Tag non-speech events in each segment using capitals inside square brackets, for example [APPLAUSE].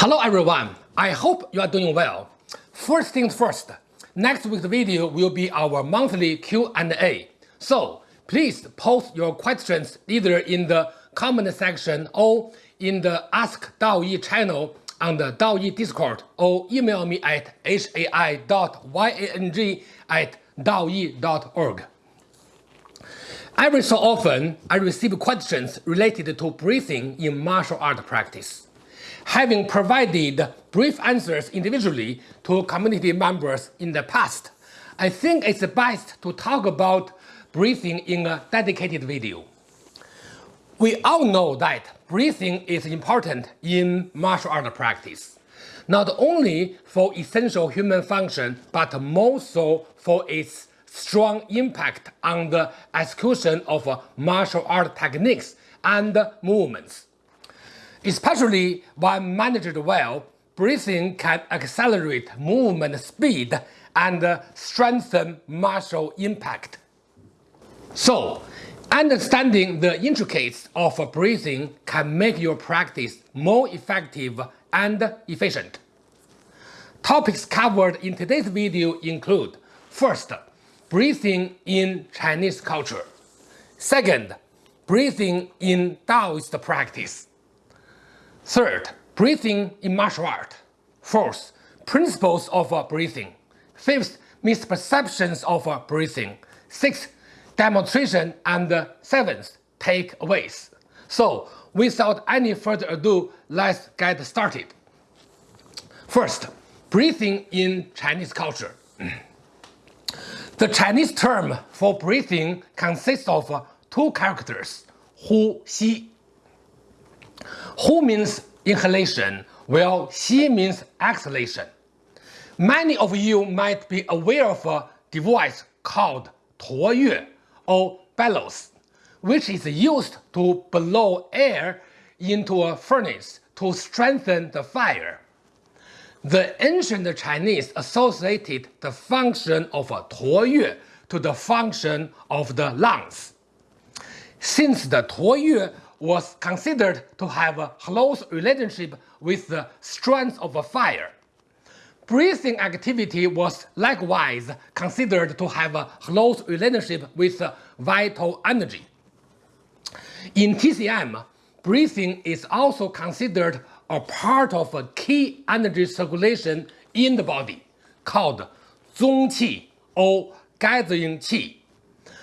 Hello everyone, I hope you are doing well. First things first, next week's video will be our monthly Q&A. So please post your questions either in the comment section or in the Ask Daoyi channel on the Daoyi Discord or email me at hai.yang at daoyi.org. Every so often, I receive questions related to breathing in martial art practice. Having provided brief answers individually to community members in the past, I think it's best to talk about breathing in a dedicated video. We all know that breathing is important in martial art practice, not only for essential human function, but more so for its strong impact on the execution of martial art techniques and movements. Especially when managed well, breathing can accelerate movement speed and uh, strengthen muscle impact. So, understanding the intricacies of breathing can make your practice more effective and efficient. Topics covered in today's video include First, breathing in Chinese culture. Second, breathing in Taoist practice. Third, breathing in martial art. Fourth, principles of uh, breathing. Fifth, misperceptions of uh, breathing. Sixth, demonstration. And uh, seventh, takeaways. So, without any further ado, let's get started. First, breathing in Chinese culture. The Chinese term for breathing consists of two characters, hu, xi, Hu means inhalation, while Xi means exhalation. Many of you might be aware of a device called Tuo or bellows, which is used to blow air into a furnace to strengthen the fire. The ancient Chinese associated the function of Tuo to the function of the lungs. Since the Tuo was considered to have a close relationship with the strength of a fire. Breathing activity was likewise considered to have a close relationship with vital energy. In TCM, breathing is also considered a part of a key energy circulation in the body, called Zongqi or gathering qi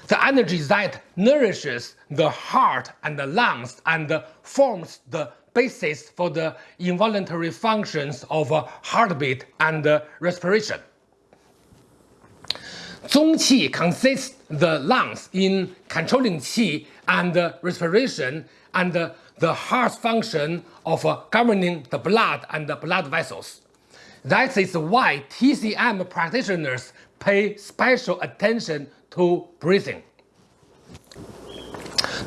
the energy that nourishes the heart and the lungs and forms the basis for the involuntary functions of heartbeat and respiration. Zongqi consists the lungs in controlling qi and respiration and the heart's function of governing the blood and the blood vessels. That is why TCM practitioners pay special attention to breathing.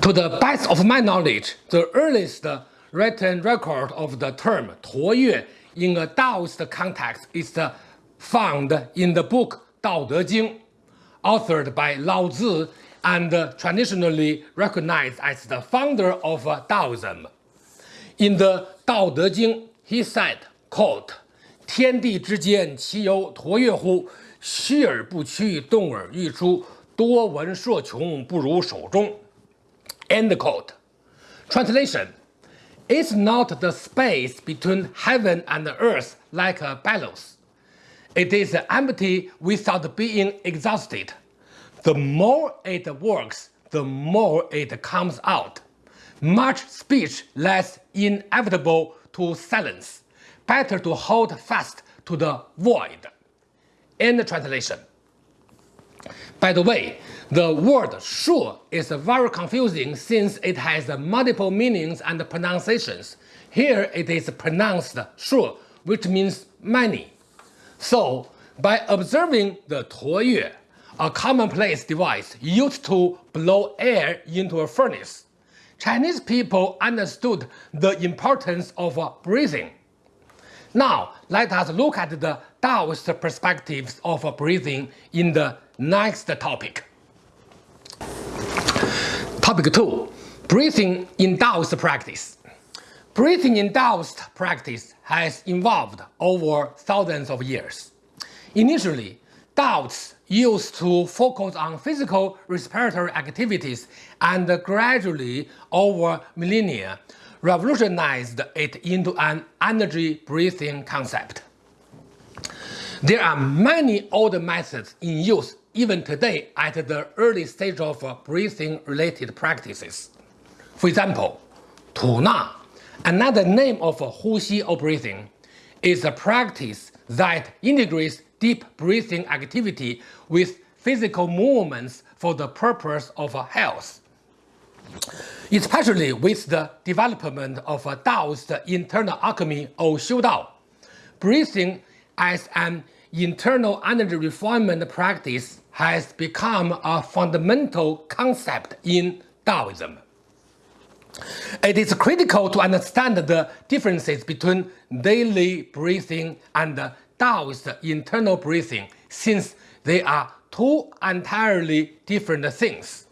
To the best of my knowledge, the earliest written record of the term Tuoyue in a Taoist context is found in the book Dao De Jing, authored by Lao and traditionally recognized as the founder of Taoism. In the Dao De Jing, he said, quote, 天地之间，其有橐籥乎？虚而不屈，动而愈出，多闻数穷，不如手中。End quote. Translation It's not the space between heaven and earth like a bellows. It is empty without being exhausted. The more it works, the more it comes out. Much speech less inevitable to silence. Better to hold fast to the void. End translation. By the way, the word sure is very confusing since it has multiple meanings and pronunciations. Here it is pronounced sure, which means many. So, by observing the 橐籥, a commonplace device used to blow air into a furnace, Chinese people understood the importance of breathing. Now, let us look at the Taoist perspectives of breathing in the next topic. Topic 2. Breathing in Taoist practice. Breathing-induced practice has evolved over thousands of years. Initially, Daoists used to focus on physical respiratory activities and gradually, over millennia, revolutionized it into an energy breathing concept. There are many old methods in use even today at the early stage of breathing-related practices. For example, Tu Na Another name of Hu or breathing is a practice that integrates deep breathing activity with physical movements for the purpose of health. Especially with the development of Taoist internal alchemy or Xiu Dao, breathing as an internal energy refinement practice has become a fundamental concept in Taoism. It is critical to understand the differences between daily breathing and Taoist internal breathing since they are two entirely different things.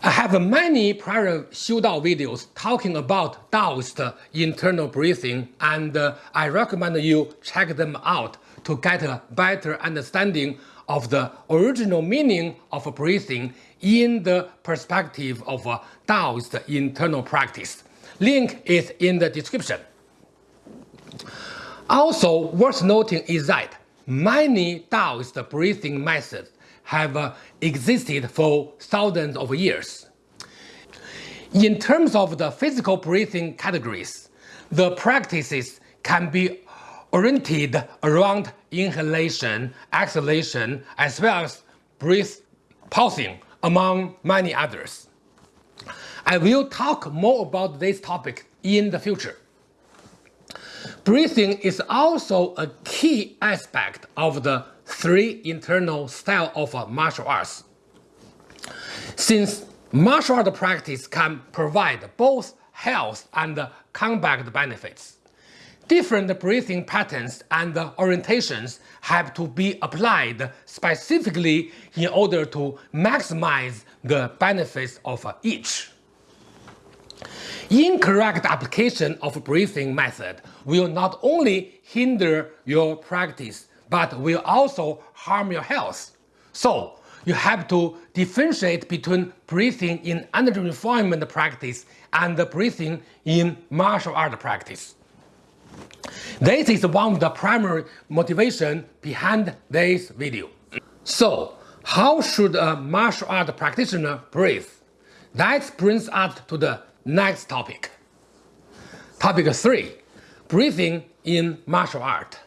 I have many prior Xiu Dao videos talking about Taoist internal breathing and uh, I recommend you check them out to get a better understanding of the original meaning of breathing in the perspective of uh, Taoist internal practice. Link is in the description. Also worth noting is that many Taoist breathing methods have uh, existed for thousands of years. In terms of the physical breathing categories, the practices can be oriented around inhalation, exhalation, as well as breath pausing, among many others. I will talk more about this topic in the future. Breathing is also a key aspect of the three internal style of uh, martial arts. Since martial art practice can provide both health and combat benefits, different breathing patterns and orientations have to be applied specifically in order to maximize the benefits of uh, each. Incorrect application of breathing method will not only hinder your practice but will also harm your health. So, you have to differentiate between breathing in energy refinement practice and breathing in martial art practice. This is one of the primary motivation behind this video. So, how should a martial art practitioner breathe? That brings us to the next topic. Topic 3. Breathing in martial art.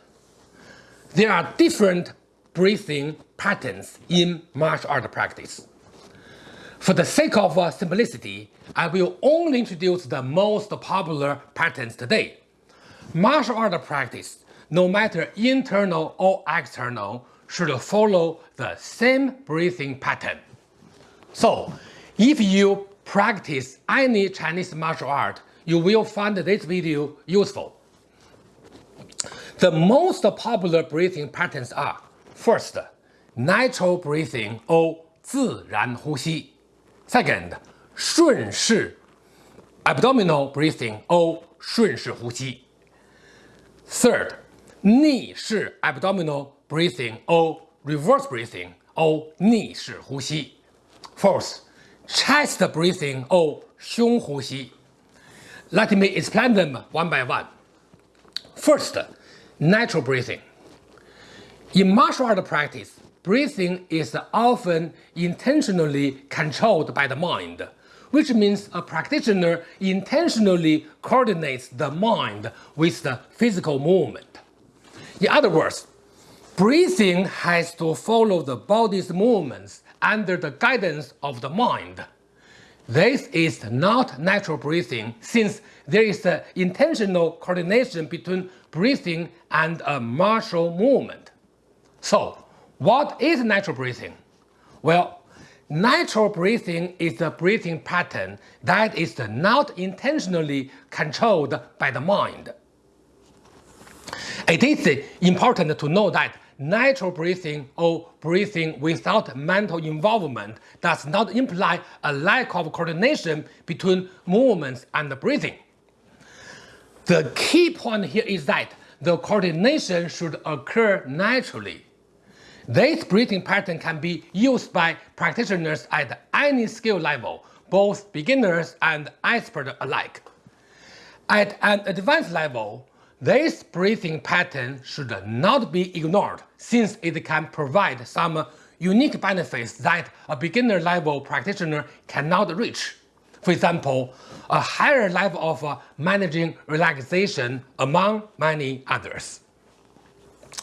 There are different breathing patterns in martial art practice. For the sake of uh, simplicity, I will only introduce the most popular patterns today Martial art practice, no matter internal or external, should follow the same breathing pattern. So, if you practice any Chinese martial art, you will find this video useful. The most popular breathing patterns are First, natural breathing or 自然呼吸. Second, 顺势 abdominal breathing or 顺势呼吸. Third, 逆式 abdominal breathing or reverse breathing or 逆式呼吸. Fourth, chest breathing or 胸呼吸. Let me explain them one by one. First, natural breathing. In martial art practice, breathing is often intentionally controlled by the mind which means a practitioner intentionally coordinates the mind with the physical movement. In other words, breathing has to follow the body's movements under the guidance of the mind. This is not natural breathing since there is intentional coordination between breathing and a martial movement. So, what is natural breathing? Well, Natural breathing is a breathing pattern that is not intentionally controlled by the mind. It is important to know that natural breathing or breathing without mental involvement does not imply a lack of coordination between movements and breathing. The key point here is that the coordination should occur naturally. This breathing pattern can be used by practitioners at any skill level, both beginners and experts alike. At an advanced level, this breathing pattern should not be ignored since it can provide some unique benefits that a beginner level practitioner cannot reach. For example, a higher level of uh, managing relaxation among many others.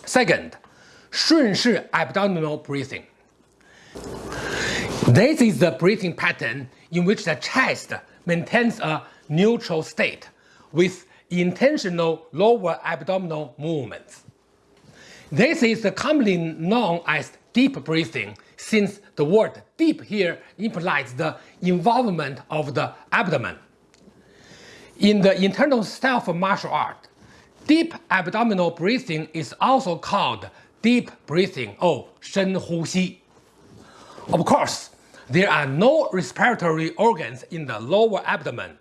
Second, 顺势 abdominal breathing. This is the breathing pattern in which the chest maintains a neutral state with intentional lower abdominal movements. This is commonly known as deep breathing since the word deep here implies the involvement of the abdomen. In the internal style of martial art, deep abdominal breathing is also called deep breathing or 深呼吸. Of course, there are no respiratory organs in the lower abdomen.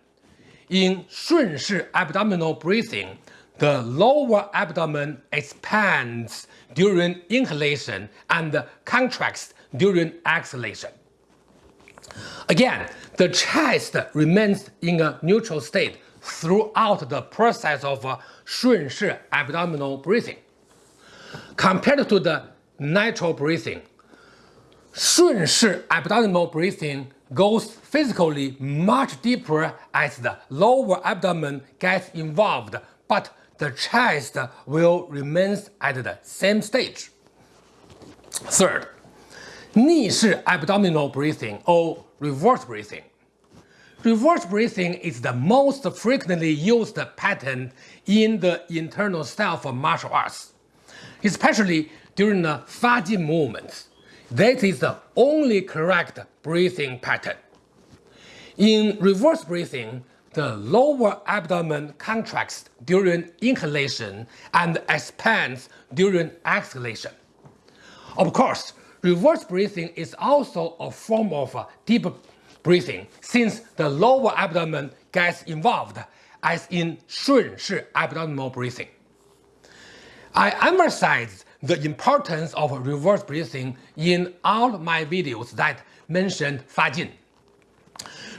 In 顺势 abdominal breathing, the lower abdomen expands during inhalation and contracts during exhalation. Again, the chest remains in a neutral state throughout the process of uh, Shunshi abdominal breathing. Compared to the natural breathing, Shunshi abdominal breathing goes physically much deeper as the lower abdomen gets involved, but the chest will remains at the same stage. Third, 逆式 abdominal breathing or reverse breathing. Reverse breathing is the most frequently used pattern in the internal style for martial arts, especially during the Fajin movements. That is the only correct breathing pattern. In reverse breathing, the lower abdomen contracts during inhalation and expands during exhalation. Of course, reverse breathing is also a form of uh, deep breathing since the lower abdomen gets involved as in 顺势 abdominal breathing. I emphasize the importance of reverse breathing in all my videos that mentioned Fajin.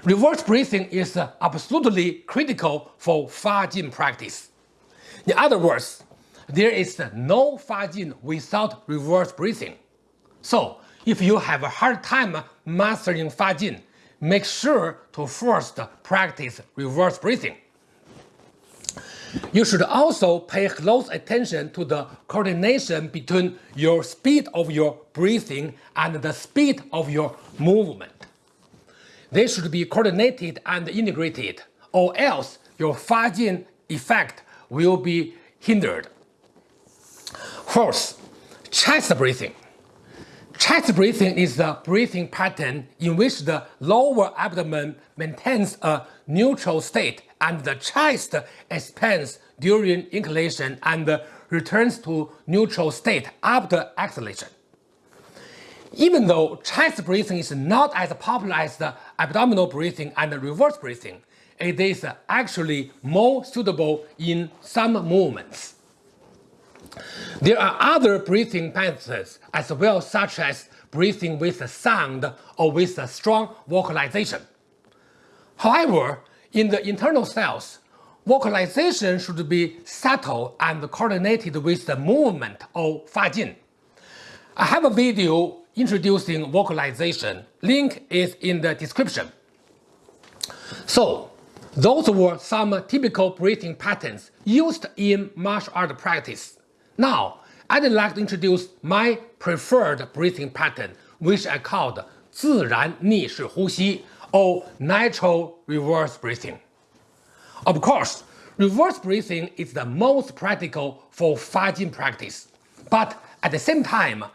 Reverse breathing is absolutely critical for Fajin practice. In other words, there is no Fajin without reverse breathing. So, if you have a hard time mastering Fajin, make sure to first practice reverse breathing. You should also pay close attention to the coordination between your speed of your breathing and the speed of your movement. They should be coordinated and integrated, or else your Fajin effect will be hindered. Fourth, chest breathing. Chest breathing is the breathing pattern in which the lower abdomen maintains a neutral state and the chest expands during inhalation and returns to neutral state after exhalation. Even though chest breathing is not as popular as the abdominal breathing and reverse breathing, it is actually more suitable in some movements. There are other breathing methods as well such as breathing with sound or with strong vocalization. However, in the internal styles, vocalization should be subtle and coordinated with the movement or Fajin. I have a video introducing vocalization. Link is in the description. So, those were some typical breathing patterns used in martial art practice. Now, I'd like to introduce my preferred breathing pattern, which I called 自然逆式呼吸 or natural reverse breathing. Of course, reverse breathing is the most practical for Fajin practice, but at the same time,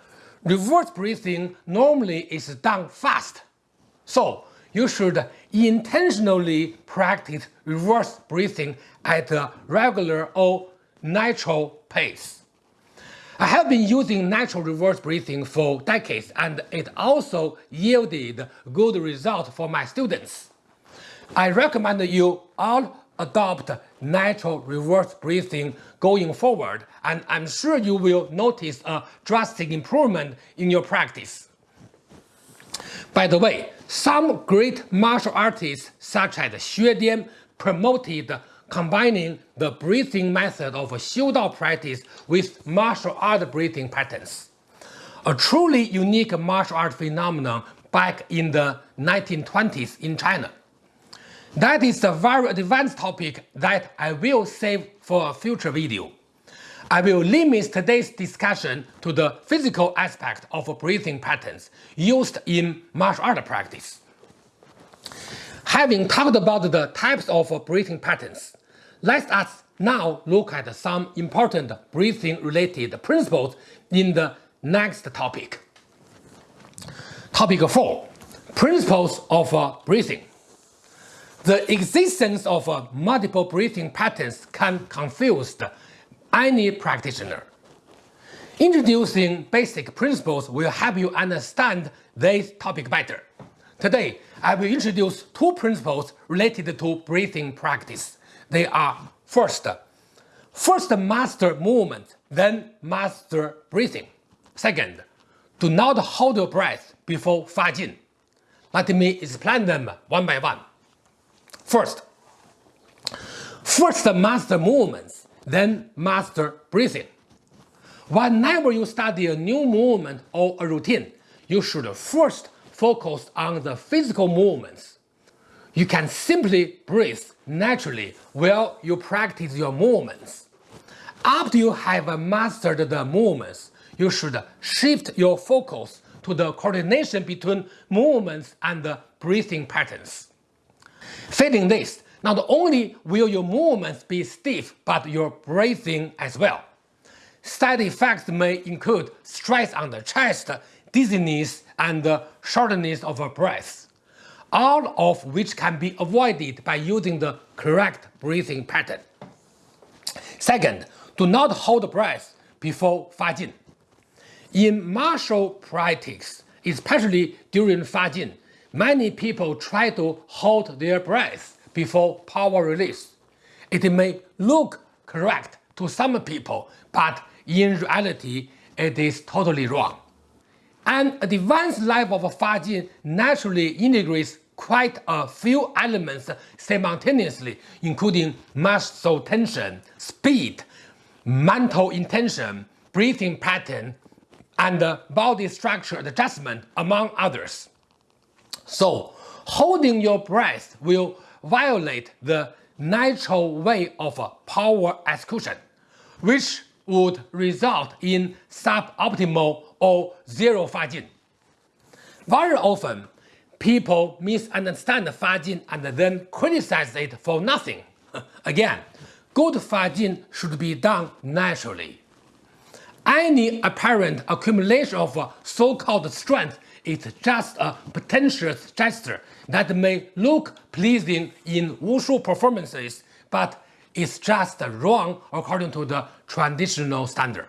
reverse breathing normally is done fast. So you should intentionally practice reverse breathing at a regular or natural pace. I have been using natural reverse breathing for decades and it also yielded good results for my students. I recommend you all adopt natural reverse breathing going forward, and I'm sure you will notice a drastic improvement in your practice. By the way, some great martial artists such as Xue Dian promoted combining the breathing method of Xiudao practice with martial art breathing patterns. A truly unique martial art phenomenon back in the 1920s in China. That is a very advanced topic that I will save for a future video. I will limit today's discussion to the physical aspect of breathing patterns used in martial art practice. Having talked about the types of breathing patterns, let us now look at some important breathing-related principles in the next topic. Topic 4. Principles of uh, breathing. The existence of uh, multiple breathing patterns can confuse any practitioner. Introducing basic principles will help you understand this topic better. Today, I will introduce two principles related to breathing practice. They are first, first master movement, then master breathing. Second, do not hold your breath before Fajin. Let me explain them one by one. First, first master movements, then master breathing. Whenever you study a new movement or a routine, you should first focus on the physical movements. You can simply breathe naturally while you practice your movements. After you have mastered the movements, you should shift your focus to the coordination between movements and the breathing patterns. Failing this, not only will your movements be stiff, but your breathing as well. Side effects may include stress on the chest, dizziness, and shortness of breath, all of which can be avoided by using the correct breathing pattern. Second, do not hold breath before Fajin. In martial practice, especially during Fajin, many people try to hold their breath before power release. It may look correct to some people, but in reality, it is totally wrong. An advanced level of Fajin naturally integrates quite a few elements simultaneously, including muscle tension, speed, mental intention, breathing pattern, and body structure adjustment, among others. So, holding your breath will violate the natural way of power execution, which would result in suboptimal or zero Fajin. Very often, people misunderstand Fajin and then criticize it for nothing. [LAUGHS] Again, good Fajin should be done naturally. Any apparent accumulation of so-called strength is just a pretentious gesture that may look pleasing in wushu performances, but is just wrong according to the traditional standard.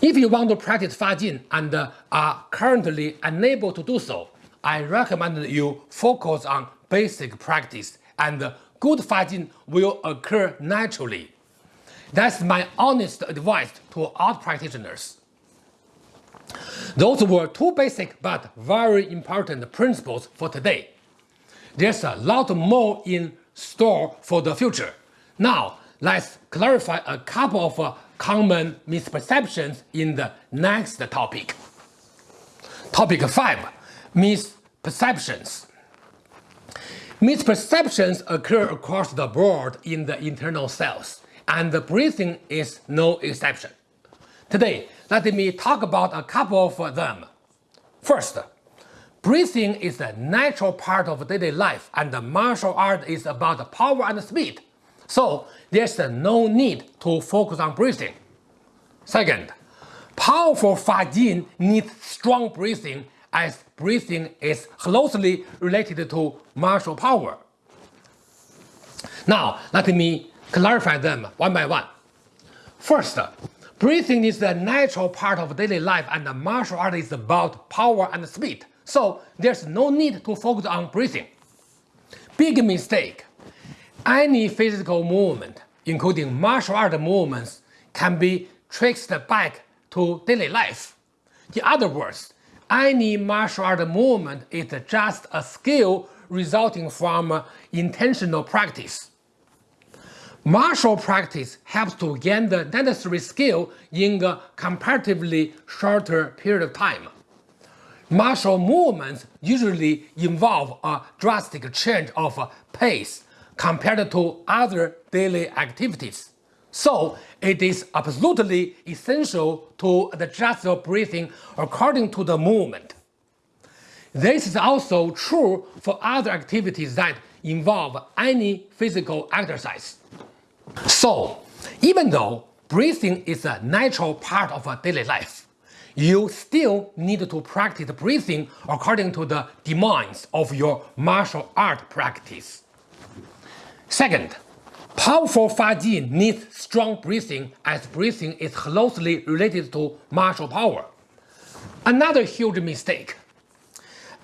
If you want to practice Fajin and are currently unable to do so, I recommend you focus on basic practice and good Fajin will occur naturally. That's my honest advice to all practitioners. Those were two basic but very important principles for today. There's a lot more in store for the future. Now, let's clarify a couple of uh, common misperceptions in the next topic. Topic 5. Misperceptions. Misperceptions occur across the board in the internal cells and the breathing is no exception. Today, let me talk about a couple of them. First, breathing is a natural part of daily life and martial art is about power and speed. So there's no need to focus on breathing. Second, powerful Fajin needs strong breathing as breathing is closely related to martial power. Now, let me clarify them one by one. First, breathing is a natural part of daily life and the martial art is about power and speed, so there's no need to focus on breathing. Big mistake. Any physical movement, including martial art movements, can be traced back to daily life. In other words, any martial art movement is just a skill resulting from intentional practice. Martial practice helps to gain the necessary skill in a comparatively shorter period of time. Martial movements usually involve a drastic change of pace compared to other daily activities. So it is absolutely essential to adjust your breathing according to the movement. This is also true for other activities that involve any physical exercise. So, even though breathing is a natural part of a daily life, you still need to practice breathing according to the demands of your martial art practice. Second, powerful Fajin needs strong breathing as breathing is closely related to martial power. Another huge mistake.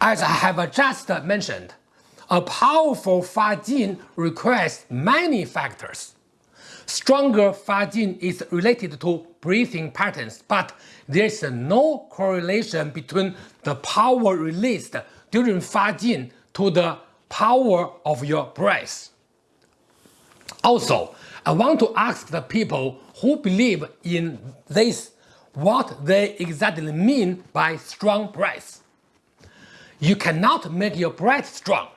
As I have just mentioned, a powerful Fajin requires many factors. Stronger Fajin is related to breathing patterns, but there is no correlation between the power released during Fajin to the power of your breath. Also, I want to ask the people who believe in this what they exactly mean by strong breath. You cannot make your breath strong.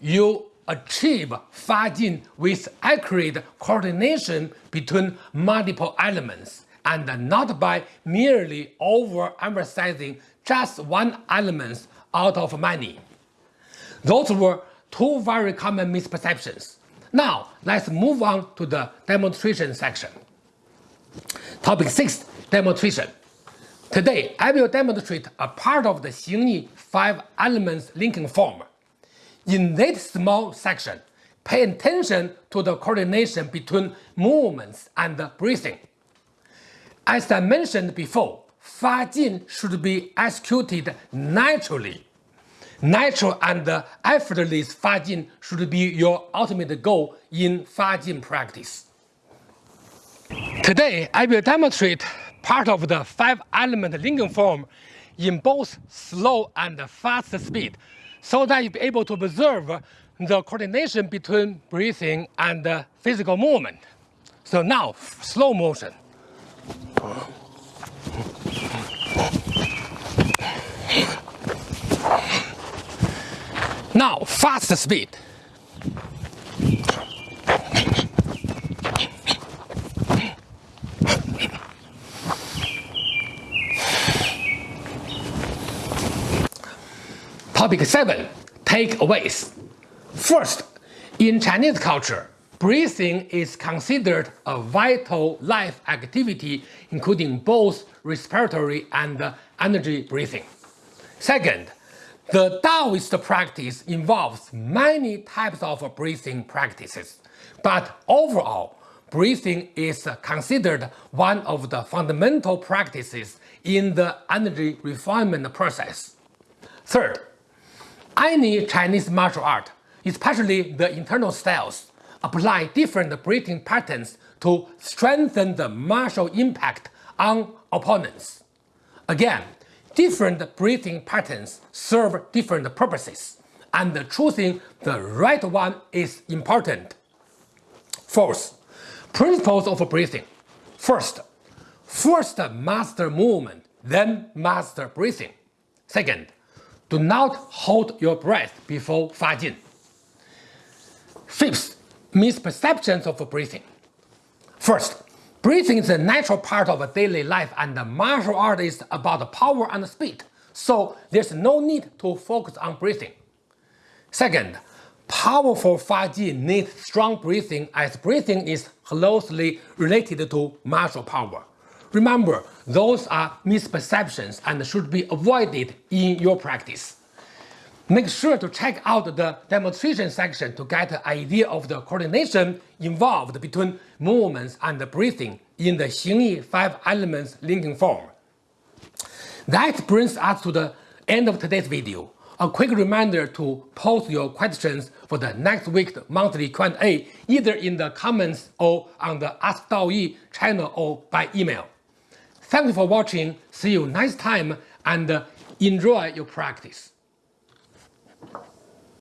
You achieve Fajin with accurate coordination between multiple elements and not by merely overemphasizing just one element out of many. Those were two very common misperceptions. Now, let's move on to the demonstration section. Topic 6 Demonstration Today, I will demonstrate a part of the Xingyi 5 elements linking form. In this small section, pay attention to the coordination between movements and breathing. As I mentioned before, Fa Jin should be executed naturally. Natural and effortless Fa Jin should be your ultimate goal in Fa Jin practice. Today, I will demonstrate part of the five-element linking form in both slow and fast speed so that you'll be able to observe the coordination between breathing and physical movement. So now, slow motion. Now, fast speed. Topic 7 Takeaways. First, in Chinese culture, breathing is considered a vital life activity including both respiratory and energy breathing. Second, the Taoist practice involves many types of breathing practices, but overall, breathing is considered one of the fundamental practices in the energy refinement process. Third, any Chinese martial art, especially the internal styles, apply different breathing patterns to strengthen the martial impact on opponents. Again, different breathing patterns serve different purposes, and choosing the right one is important. Fourth, principles of breathing. First, first master movement, then master breathing. Second, do not hold your breath before Fajin. Fifth, misperceptions of breathing. First, breathing is a natural part of daily life and martial art is about power and speed, so there's no need to focus on breathing. Second, powerful Fajin needs strong breathing as breathing is closely related to martial power. Remember, those are misperceptions and should be avoided in your practice. Make sure to check out the demonstration section to get an idea of the coordination involved between movements and breathing in the Xingyi 5 elements linking form. That brings us to the end of today's video. a quick reminder to post your questions for the next week's monthly Q&A either in the comments or on the Ask DaoYi channel or by email. Thank you for watching, see you next time, and enjoy your practice.